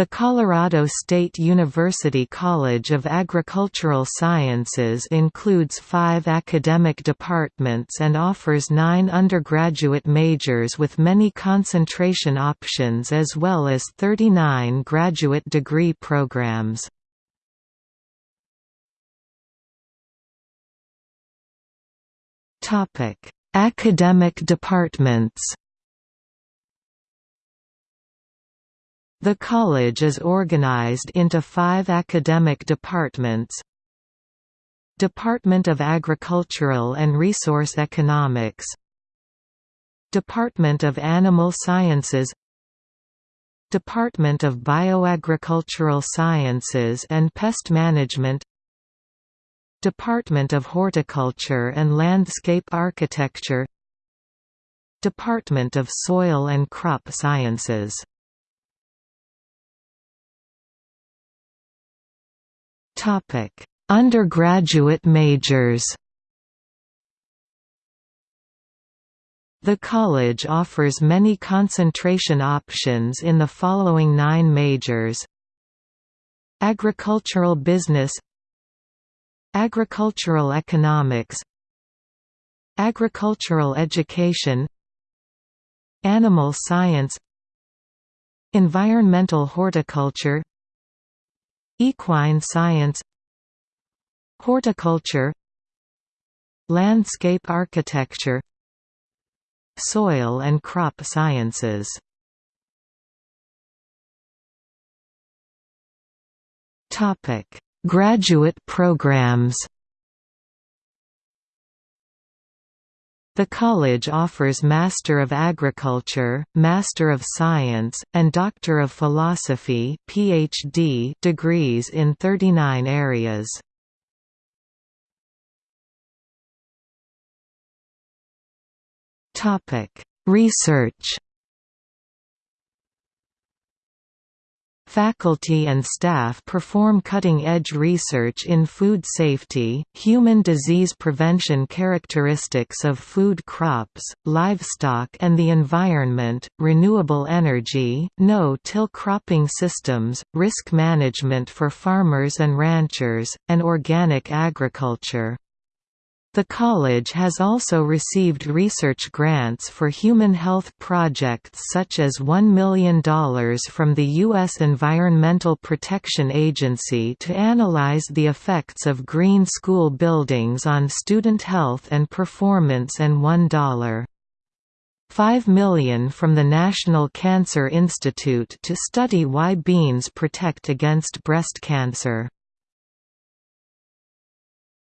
The Colorado State University College of Agricultural Sciences includes five academic departments and offers nine undergraduate majors with many concentration options as well as 39 graduate degree programs. Academic departments The college is organized into five academic departments. Department of Agricultural and Resource Economics. Department of Animal Sciences. Department of Bioagricultural Sciences and Pest Management. Department of Horticulture and Landscape Architecture. Department of Soil and Crop Sciences Topic: Undergraduate majors. The college offers many concentration options in the following nine majors Agricultural Business Agricultural Economics Agricultural Education Animal Science Environmental Horticulture Equine science Horticulture Landscape architecture Soil and crop sciences. Graduate programs The college offers Master of Agriculture, Master of Science, and Doctor of Philosophy PhD degrees in 39 areas. Topic: Research Faculty and staff perform cutting-edge research in food safety, human disease prevention characteristics of food crops, livestock and the environment, renewable energy, no-till cropping systems, risk management for farmers and ranchers, and organic agriculture. The college has also received research grants for human health projects such as $1 million from the U.S. Environmental Protection Agency to analyze the effects of green school buildings on student health and performance and $1. 5 million from the National Cancer Institute to study why beans protect against breast cancer.